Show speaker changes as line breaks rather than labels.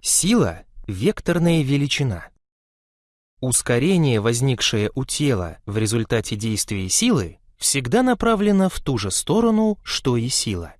Сила — векторная величина. Ускорение, возникшее у тела в результате действия силы, всегда направлено в ту же сторону, что и сила.